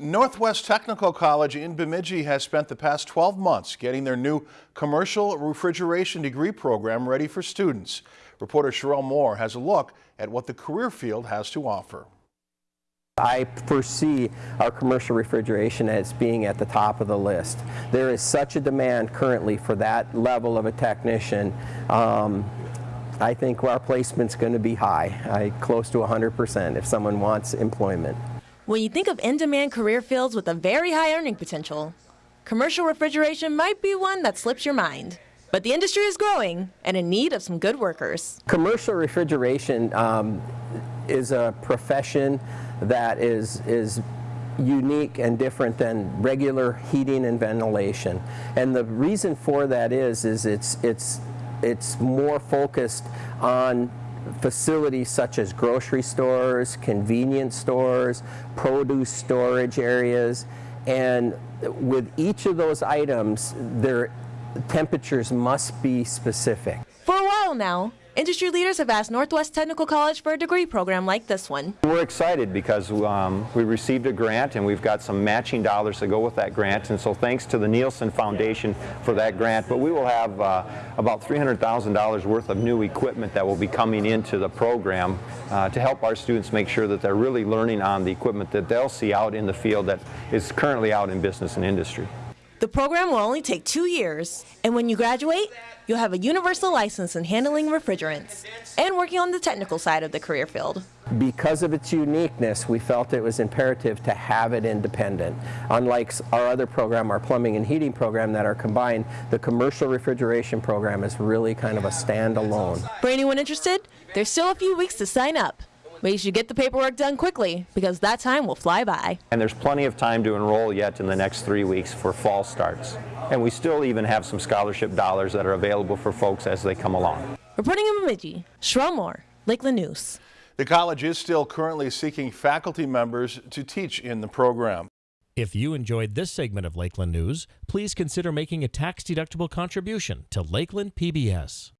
Northwest Technical College in Bemidji has spent the past 12 months getting their new commercial refrigeration degree program ready for students. Reporter Sherelle Moore has a look at what the career field has to offer. I foresee our commercial refrigeration as being at the top of the list. There is such a demand currently for that level of a technician. Um, I think our placement's going to be high, I, close to 100% if someone wants employment. When you think of in-demand career fields with a very high earning potential, commercial refrigeration might be one that slips your mind. But the industry is growing and in need of some good workers. Commercial refrigeration um, is a profession that is, is unique and different than regular heating and ventilation. And the reason for that is, is it's, it's, it's more focused on facilities such as grocery stores, convenience stores, produce storage areas, and with each of those items, their temperatures must be specific. For a while now, Industry leaders have asked Northwest Technical College for a degree program like this one. We're excited because um, we received a grant and we've got some matching dollars to go with that grant and so thanks to the Neilson Foundation for that grant but we will have uh, about $300,000 worth of new equipment that will be coming into the program uh, to help our students make sure that they're really learning on the equipment that they'll see out in the field that is currently out in business and industry. The program will only take two years, and when you graduate, you'll have a universal license in handling refrigerants and working on the technical side of the career field. Because of its uniqueness, we felt it was imperative to have it independent. Unlike our other program, our plumbing and heating program that are combined, the commercial refrigeration program is really kind of a standalone. For anyone interested, there's still a few weeks to sign up. But you should get the paperwork done quickly because that time will fly by. And there's plenty of time to enroll yet in the next three weeks for fall starts. And we still even have some scholarship dollars that are available for folks as they come along. Reporting in Bemidji, Sherelle Moore, Lakeland News. The college is still currently seeking faculty members to teach in the program. If you enjoyed this segment of Lakeland News, please consider making a tax-deductible contribution to Lakeland PBS.